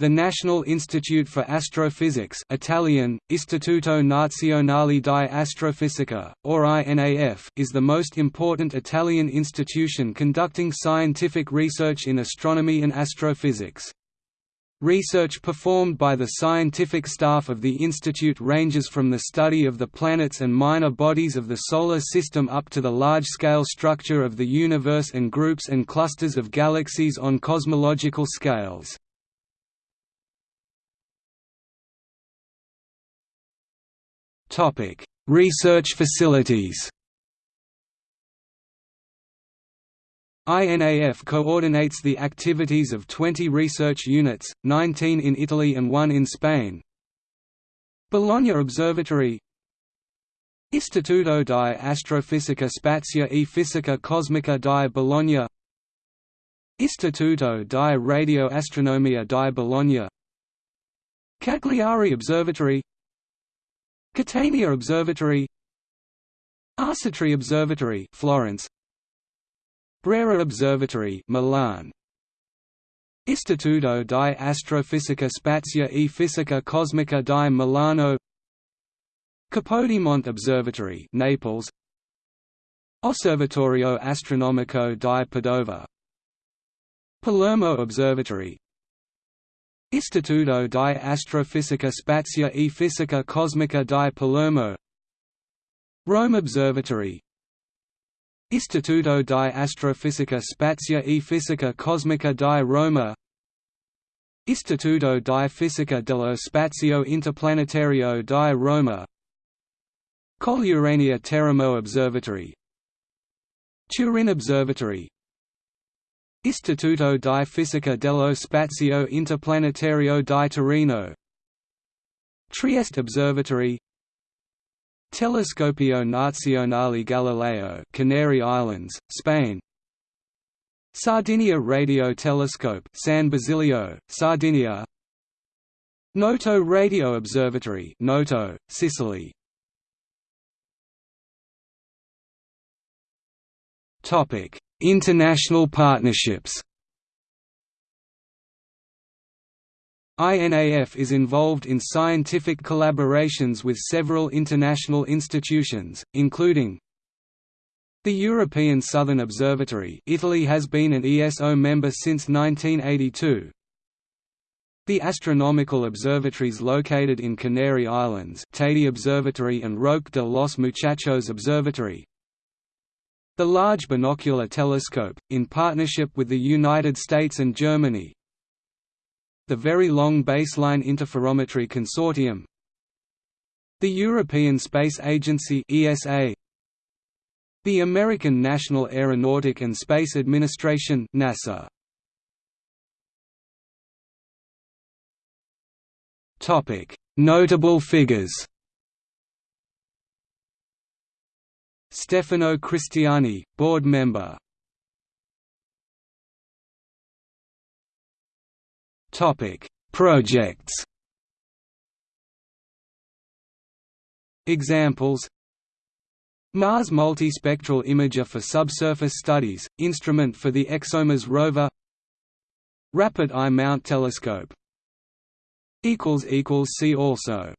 The National Institute for Astrophysics Italian, Istituto Nazionale di Astrofisica, or INAF, is the most important Italian institution conducting scientific research in astronomy and astrophysics. Research performed by the scientific staff of the institute ranges from the study of the planets and minor bodies of the Solar System up to the large-scale structure of the universe and groups and clusters of galaxies on cosmological scales. Topic: Research facilities. INAF coordinates the activities of 20 research units, 19 in Italy and 1 in Spain. Bologna Observatory Istituto di Astrofisica Spazia e Fisica Cosmica di Bologna Istituto di Radioastronomia di Bologna Cagliari Observatory Catania Observatory Arcetri Observatory Florence Brera Observatory Milan Istituto di Astrofisica Spazia e Fisica Cosmica di Milano Capodimonte Observatory Naples Osservatorio Astronomico di Padova Palermo Observatory Istituto di Astrofisica Spazia e Fisica Cosmica di Palermo. Rome Observatory. Istituto di Astrofisica Spazia e Fisica Cosmica di Roma. Istituto di Fisica dello Spazio Interplanetario di Roma. Collurania Teramo Observatory. Turin Observatory Istituto di Fisica dello Spazio Interplanetario di Torino. Trieste Observatory. Telescopio Nazionale Galileo Canary Islands, Spain. Sardinia Radio Telescope San Basilio, Sardinia. Noto Radio Observatory Noto, Sicily. Topic International partnerships. INAF is involved in scientific collaborations with several international institutions, including the European Southern Observatory Italy has been an ESO member since 1982 the astronomical observatories located in Canary Islands Teide Observatory and Roque de los Muchachos Observatory the Large Binocular Telescope, in partnership with the United States and Germany. The Very Long Baseline Interferometry Consortium. The European Space Agency ESA, the American National Aeronautic and Space Administration NASA. Notable figures Stefano Cristiani, board member. Projects. Examples. Mars Multispectral Imager for Subsurface Studies, instrument for the ExoMars rover. Rapid Eye Mount Telescope. See also